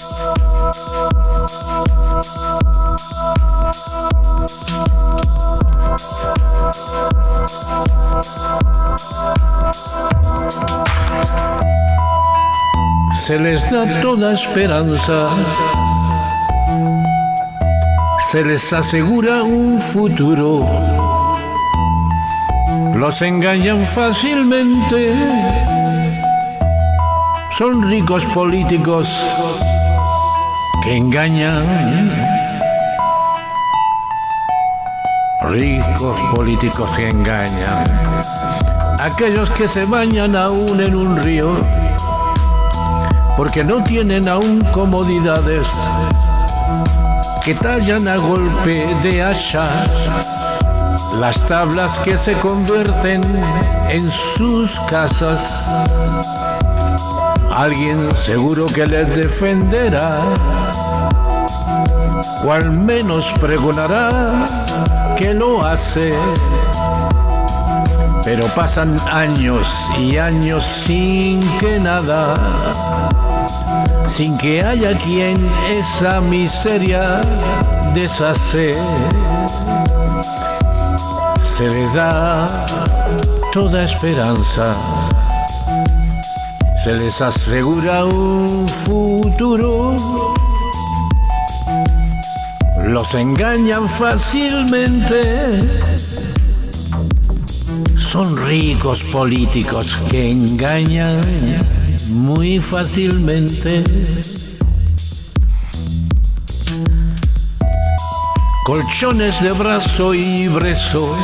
Se les da toda esperanza, se les asegura un futuro, los engañan fácilmente, son ricos políticos que engañan. Ricos políticos que engañan. Aquellos que se bañan aún en un río porque no tienen aún comodidades que tallan a golpe de hacha las tablas que se convierten en sus casas. Alguien seguro que les defenderá, o al menos pregonará que lo hace. Pero pasan años y años sin que nada, sin que haya quien esa miseria deshace. Se les da toda esperanza se les asegura un futuro. Los engañan fácilmente. Son ricos políticos que engañan muy fácilmente. Colchones de brazo y brezo,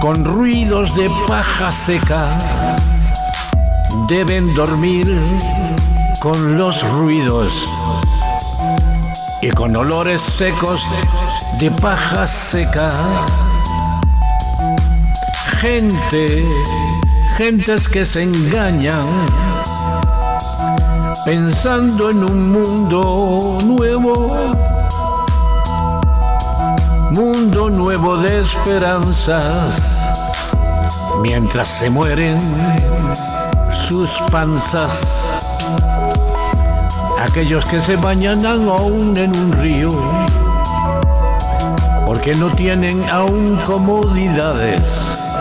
con ruidos de paja seca deben dormir con los ruidos y con olores secos de paja seca. Gente, gentes que se engañan pensando en un mundo nuevo, mundo nuevo de esperanzas, mientras se mueren sus panzas. Aquellos que se bañan aún en un río, porque no tienen aún comodidades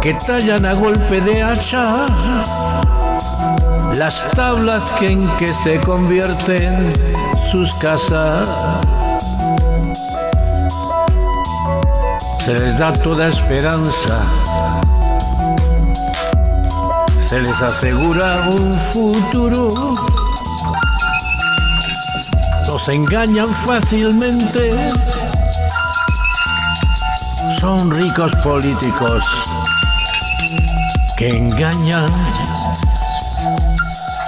que tallan a golpe de hacha las tablas en que se convierten sus casas. Se les da toda esperanza se les asegura un futuro. Los engañan fácilmente. Son ricos políticos que engañan.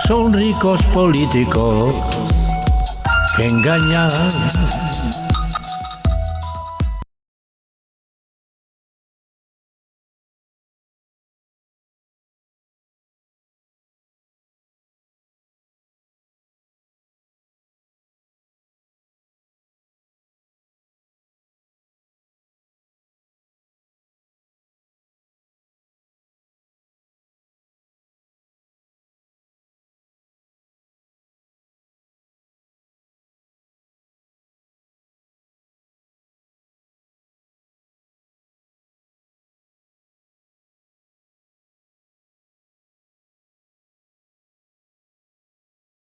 Son ricos políticos que engañan.